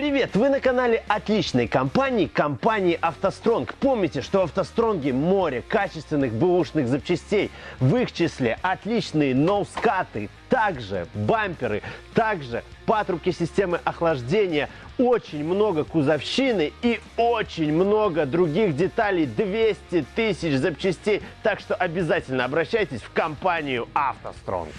Привет! Вы на канале отличной компании, компании «АвтоСтронг». Помните, что в «АвтоСтронге» море качественных бэушных запчастей. В их числе отличные ноускаты, также бамперы, также патрубки системы охлаждения, очень много кузовщины и очень много других деталей. 200 тысяч запчастей. Так что обязательно обращайтесь в компанию «АвтоСтронг».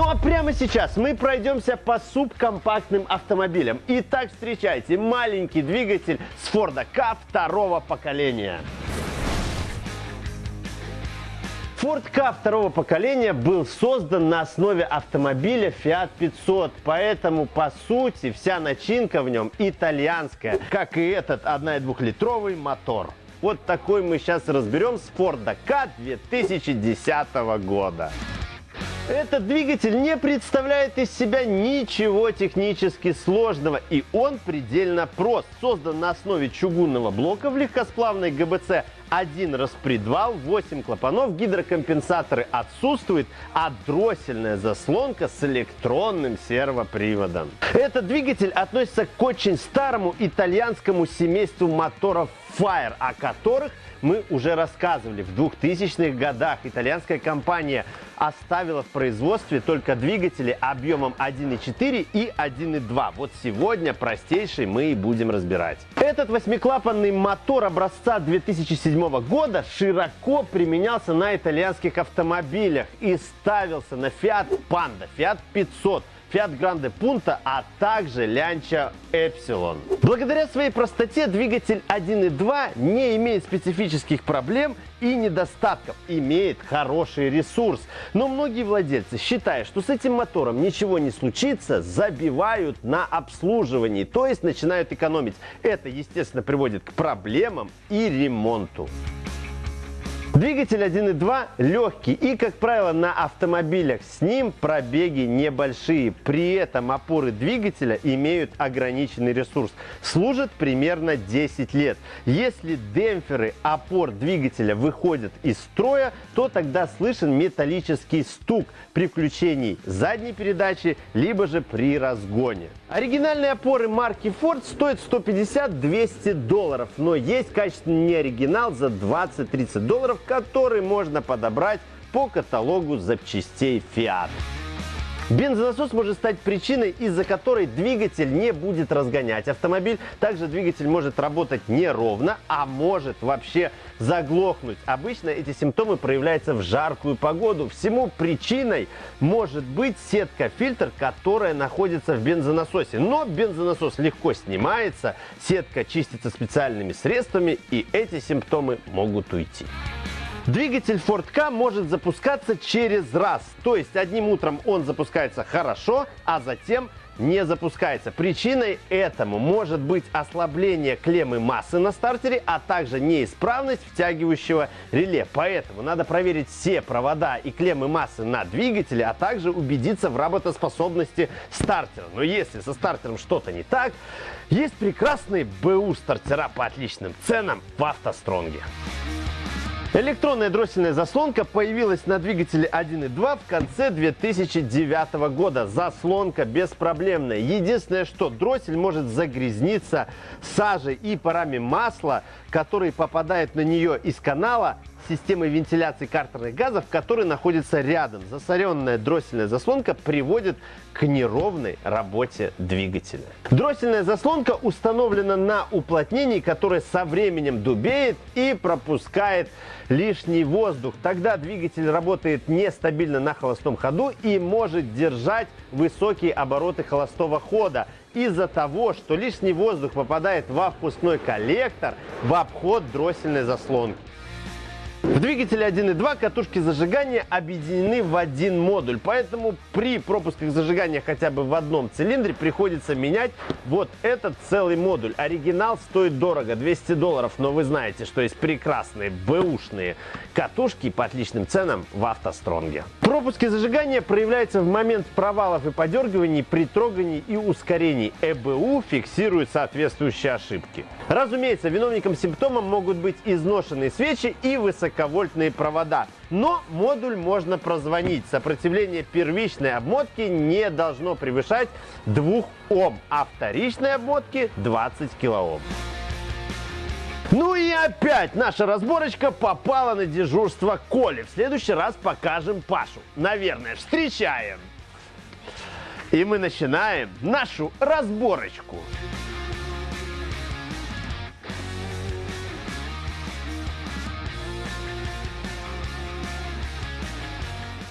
Ну а прямо сейчас мы пройдемся по субкомпактным автомобилям. Итак, встречайте маленький двигатель с Ford Ka второго поколения. Ford Ka второго поколения был создан на основе автомобиля Fiat 500, поэтому по сути вся начинка в нем итальянская, как и этот 1,2-литровый мотор. Вот такой мы сейчас разберем с Ford Ka 2010 года. Этот двигатель не представляет из себя ничего технически сложного, и он предельно прост. Создан на основе чугунного блока в легкосплавной ГБЦ один распредвал, 8 клапанов, гидрокомпенсаторы отсутствуют, а дроссельная заслонка с электронным сервоприводом. Этот двигатель относится к очень старому итальянскому семейству моторов Fire, о которых мы уже рассказывали. В 2000-х годах итальянская компания оставила в производстве только двигатели объемом 1.4 и 1.2. Вот сегодня простейший мы и будем разбирать. Этот восьмиклапанный мотор образца 2007 года широко применялся на итальянских автомобилях и ставился на Fiat Panda, Fiat 500, Fiat Grande Punto, а также Lancia Epsilon. Благодаря своей простоте двигатель 1.2 не имеет специфических проблем и недостатков, имеет хороший ресурс. Но многие владельцы, считая, что с этим мотором ничего не случится, забивают на обслуживании, то есть начинают экономить. Это, естественно, приводит к проблемам и ремонту. Двигатель 1.2 легкий и, как правило, на автомобилях с ним пробеги небольшие. При этом опоры двигателя имеют ограниченный ресурс. Служат примерно 10 лет. Если демпферы опор двигателя выходят из строя, то тогда слышен металлический стук при включении задней передачи, либо же при разгоне. Оригинальные опоры марки Ford стоят 150-200 долларов, но есть качественный неоригинал за 20-30 долларов, который можно подобрать по каталогу запчастей Fiat. Бензонасос может стать причиной, из-за которой двигатель не будет разгонять автомобиль. Также двигатель может работать неровно, а может вообще заглохнуть. Обычно эти симптомы проявляются в жаркую погоду. Всему причиной может быть сетка-фильтр, которая находится в бензонасосе. Но бензонасос легко снимается, сетка чистится специальными средствами, и эти симптомы могут уйти. Двигатель Ford Ka может запускаться через раз. То есть одним утром он запускается хорошо, а затем не запускается. Причиной этому может быть ослабление клеммы массы на стартере, а также неисправность втягивающего реле. Поэтому надо проверить все провода и клеммы массы на двигателе, а также убедиться в работоспособности стартера. Но если со стартером что-то не так, есть прекрасные БУ стартера по отличным ценам в автостронге. Электронная дроссельная заслонка появилась на двигателе 1.2 в конце 2009 года. Заслонка беспроблемная. Единственное, что дроссель может загрязниться сажей и парами масла, который попадает на нее из канала системы вентиляции картерных газов, который находится рядом. Засоренная дроссельная заслонка приводит к неровной работе двигателя. Дроссельная заслонка установлена на уплотнении, которое со временем дубеет и пропускает лишний воздух. Тогда двигатель работает нестабильно на холостом ходу и может держать высокие обороты холостого хода из-за того, что лишний воздух попадает во впускной коллектор в обход дроссельной заслонки. В двигателе 1.2 катушки зажигания объединены в один модуль, поэтому при пропусках зажигания хотя бы в одном цилиндре приходится менять вот этот целый модуль. Оригинал стоит дорого, 200 долларов, но вы знаете, что есть прекрасные бэушные катушки по отличным ценам в автостронге. Пропуски зажигания проявляются в момент провалов и подергиваний при трогании и ускорении. ЭБУ фиксирует соответствующие ошибки. Разумеется, виновником симптома могут быть изношенные свечи и высоковольтные провода. Но модуль можно прозвонить. Сопротивление первичной обмотки не должно превышать 2 Ом, а вторичной обмотки 20 кОм. Ну и опять наша разборочка попала на дежурство Коли. В следующий раз покажем Пашу. Наверное, встречаем. И мы начинаем нашу разборочку.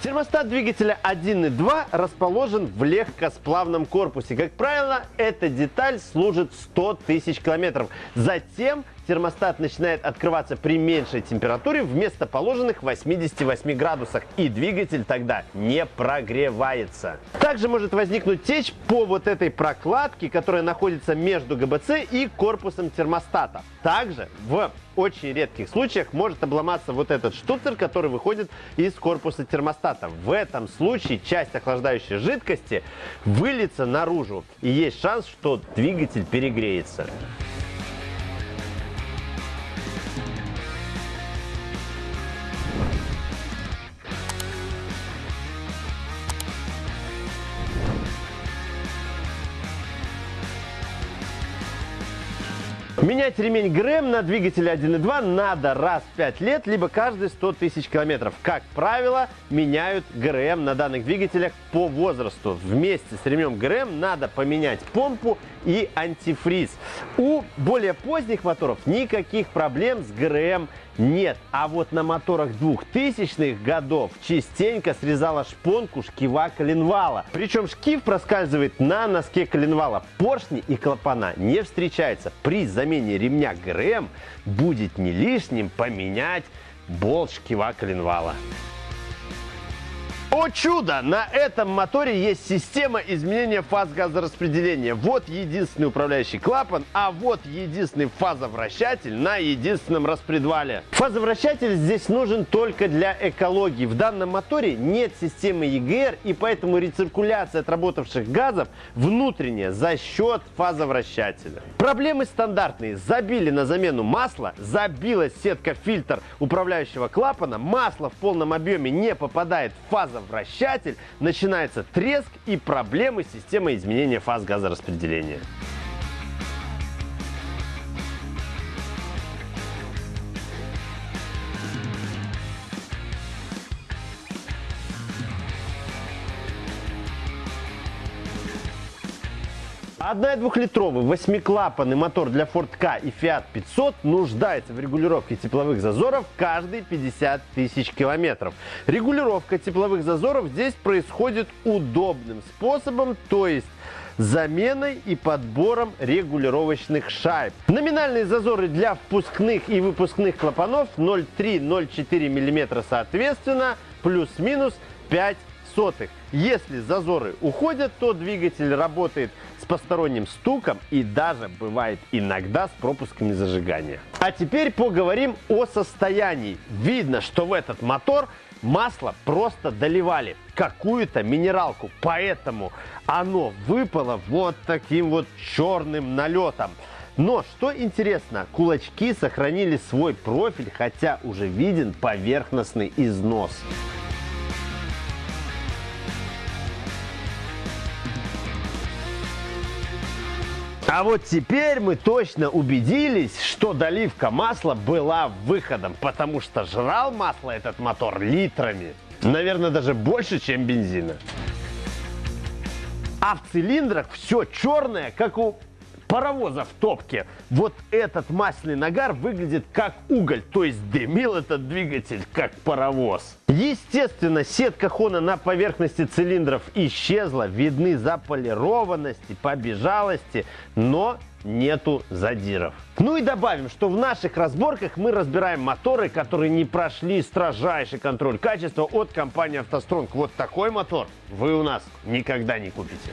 Термостат двигателя 1.2 расположен в легкосплавном корпусе. Как правило, эта деталь служит 100 тысяч километров. Затем термостат начинает открываться при меньшей температуре вместо положенных 88 градусах, и двигатель тогда не прогревается. Также может возникнуть течь по вот этой прокладке, которая находится между ГБЦ и корпусом термостата. Также в очень редких случаях может обломаться вот этот штуцер, который выходит из корпуса термостата. В этом случае часть охлаждающей жидкости выльется наружу, и есть шанс, что двигатель перегреется. Менять ремень ГРМ на двигателе 1.2 надо раз в 5 лет, либо каждые 100 тысяч километров. Как правило, меняют ГРМ на данных двигателях по возрасту. Вместе с ремнем ГРМ надо поменять помпу и антифриз. У более поздних моторов никаких проблем с ГРМ нет. А вот на моторах 2000-х годов частенько срезала шпонку шкива коленвала. Причем шкив проскальзывает на носке коленвала. Поршни и клапана не встречаются. При замене ремня ГРМ будет не лишним поменять болт шкива коленвала. О чудо! На этом моторе есть система изменения фаз газораспределения. Вот единственный управляющий клапан, а вот единственный фазовращатель на единственном распредвале. Фазовращатель здесь нужен только для экологии. В данном моторе нет системы EGR, и поэтому рециркуляция отработавших газов внутренняя за счет фазовращателя. Проблемы стандартные. Забили на замену масла, забилась сетка-фильтр управляющего клапана, масло в полном объеме не попадает в фазовращатель, вращатель, начинается треск и проблемы с системой изменения фаз газораспределения. Одна- и двухлитровый восьмиклапанный мотор для Ford Ka и Fiat 500 нуждается в регулировке тепловых зазоров каждые 50 тысяч километров. Регулировка тепловых зазоров здесь происходит удобным способом, то есть заменой и подбором регулировочных шайб. Номинальные зазоры для впускных и выпускных клапанов 0,3-0,4 мм соответственно, плюс-минус 5 сотых. Если зазоры уходят, то двигатель работает с посторонним стуком и даже бывает иногда с пропусками зажигания. А теперь поговорим о состоянии. Видно, что в этот мотор масло просто доливали какую-то минералку, поэтому оно выпало вот таким вот черным налетом. Но, что интересно, кулачки сохранили свой профиль, хотя уже виден поверхностный износ. А вот теперь мы точно убедились, что доливка масла была выходом, потому что жрал масло этот мотор литрами. Наверное, даже больше, чем бензина. А в цилиндрах все черное, как у паровоза в топке. Вот этот масляный нагар выглядит как уголь, то есть дымил этот двигатель как паровоз. Естественно, сетка хона на поверхности цилиндров исчезла, видны заполированности, побежалости, но нету задиров. Ну и добавим, что в наших разборках мы разбираем моторы, которые не прошли строжайший контроль качества от компании «АвтоСтронг». Вот такой мотор вы у нас никогда не купите.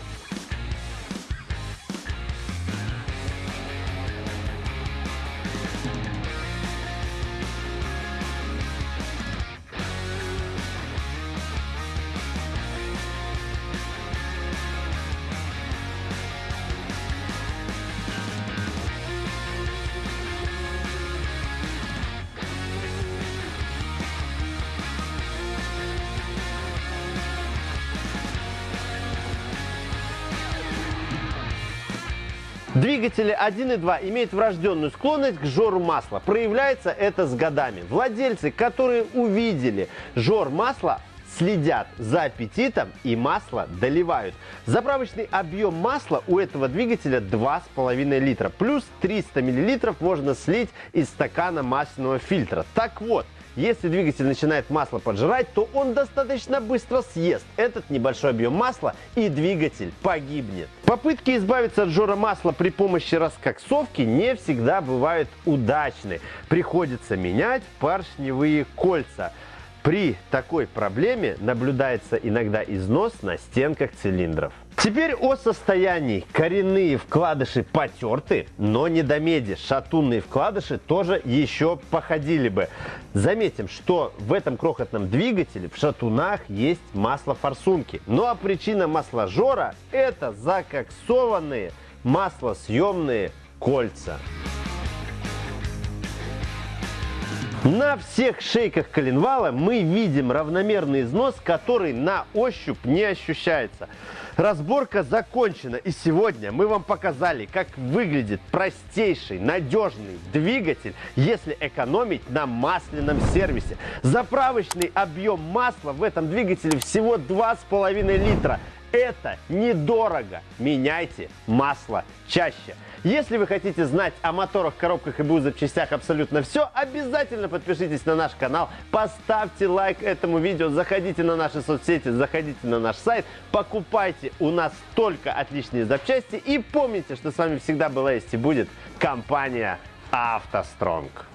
Двигатели 1.2 имеют врожденную склонность к жору масла. Проявляется это с годами. Владельцы, которые увидели жор масла, следят за аппетитом и масло доливают. Заправочный объем масла у этого двигателя 2,5 литра. Плюс 300 миллилитров можно слить из стакана масляного фильтра. Так вот, если двигатель начинает масло поджирать, то он достаточно быстро съест этот небольшой объем масла и двигатель погибнет. Попытки избавиться от жора масла при помощи раскоксовки не всегда бывают удачны. Приходится менять поршневые кольца. При такой проблеме наблюдается иногда износ на стенках цилиндров. Теперь о состоянии. Коренные вкладыши потерты, но не до меди. Шатунные вкладыши тоже еще походили бы. Заметим, что в этом крохотном двигателе в шатунах есть масло форсунки. Ну а причина масложора это закоксованные маслосъемные кольца. На всех шейках коленвала мы видим равномерный износ, который на ощупь не ощущается. Разборка закончена, и сегодня мы вам показали, как выглядит простейший, надежный двигатель, если экономить на масляном сервисе. Заправочный объем масла в этом двигателе всего 2,5 литра. Это недорого. Меняйте масло чаще. Если вы хотите знать о моторах, коробках и БУ запчастях абсолютно все, обязательно подпишитесь на наш канал, поставьте лайк этому видео, заходите на наши соцсети, заходите на наш сайт, покупайте у нас только отличные запчасти и помните, что с вами всегда была есть и будет компания «АвтоСтронг».